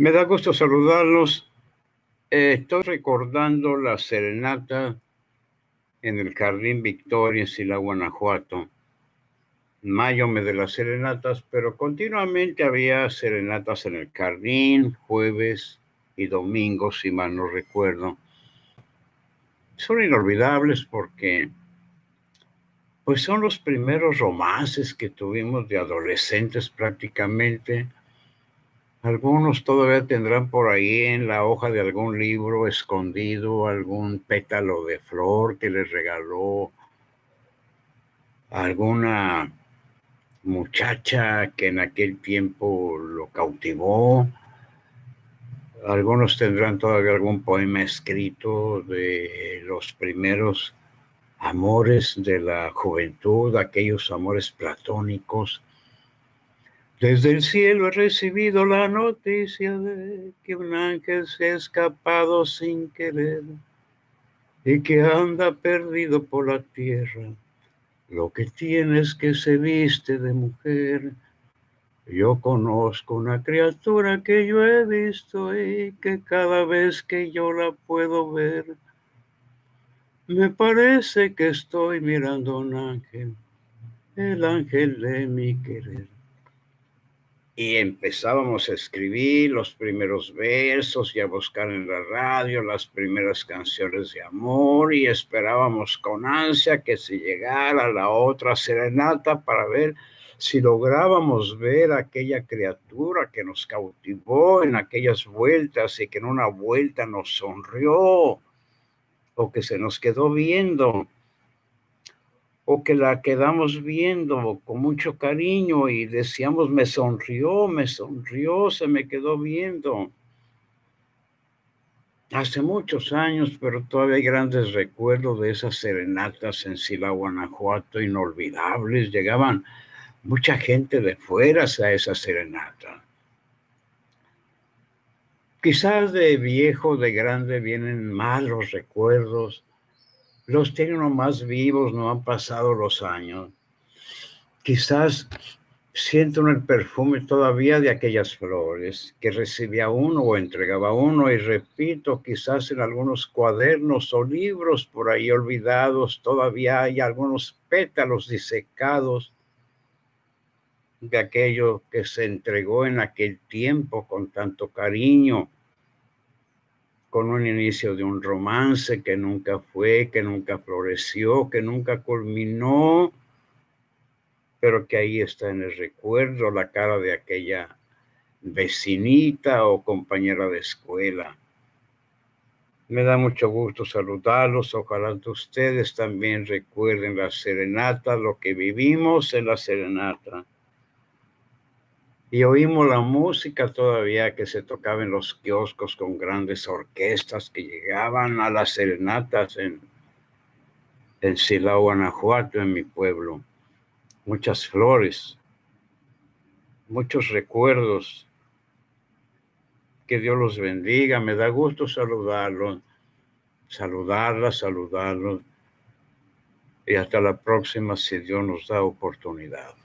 Me da gusto saludarlos. Eh, estoy recordando la serenata en el Jardín Victoria en Sila, Guanajuato. Mayo me de las serenatas, pero continuamente había serenatas en el Jardín, jueves y domingo, si mal no recuerdo. Son inolvidables porque pues son los primeros romances que tuvimos de adolescentes prácticamente. Algunos todavía tendrán por ahí en la hoja de algún libro escondido algún pétalo de flor que les regaló alguna muchacha que en aquel tiempo lo cautivó. Algunos tendrán todavía algún poema escrito de los primeros amores de la juventud, aquellos amores platónicos. Desde el cielo he recibido la noticia de que un ángel se ha escapado sin querer y que anda perdido por la tierra. Lo que tiene es que se viste de mujer. Yo conozco una criatura que yo he visto y que cada vez que yo la puedo ver, me parece que estoy mirando a un ángel, el ángel de mi querer. Y empezábamos a escribir los primeros versos y a buscar en la radio las primeras canciones de amor y esperábamos con ansia que se llegara la otra serenata para ver si lográbamos ver aquella criatura que nos cautivó en aquellas vueltas y que en una vuelta nos sonrió o que se nos quedó viendo, o que la quedamos viendo con mucho cariño y decíamos, me sonrió, me sonrió, se me quedó viendo. Hace muchos años, pero todavía hay grandes recuerdos de esas serenatas en Sila, Guanajuato, inolvidables. Llegaban mucha gente de fuera a esa serenata. Quizás de viejo, de grande, vienen malos recuerdos. Los tengo más vivos, no han pasado los años. Quizás siento el perfume todavía de aquellas flores que recibía uno o entregaba uno y repito, quizás en algunos cuadernos o libros por ahí olvidados todavía hay algunos pétalos disecados de aquello que se entregó en aquel tiempo con tanto cariño, con un inicio de un romance que nunca fue, que nunca floreció, que nunca culminó, pero que ahí está en el recuerdo la cara de aquella vecinita o compañera de escuela. Me da mucho gusto saludarlos. Ojalá ustedes también recuerden la serenata, lo que vivimos en la serenata y oímos la música todavía que se tocaba en los kioscos con grandes orquestas que llegaban a las serenatas en, en Silao, Guanajuato, en mi pueblo. Muchas flores, muchos recuerdos. Que Dios los bendiga. Me da gusto saludarlos, saludarlas, saludarlos. Y hasta la próxima si Dios nos da oportunidad.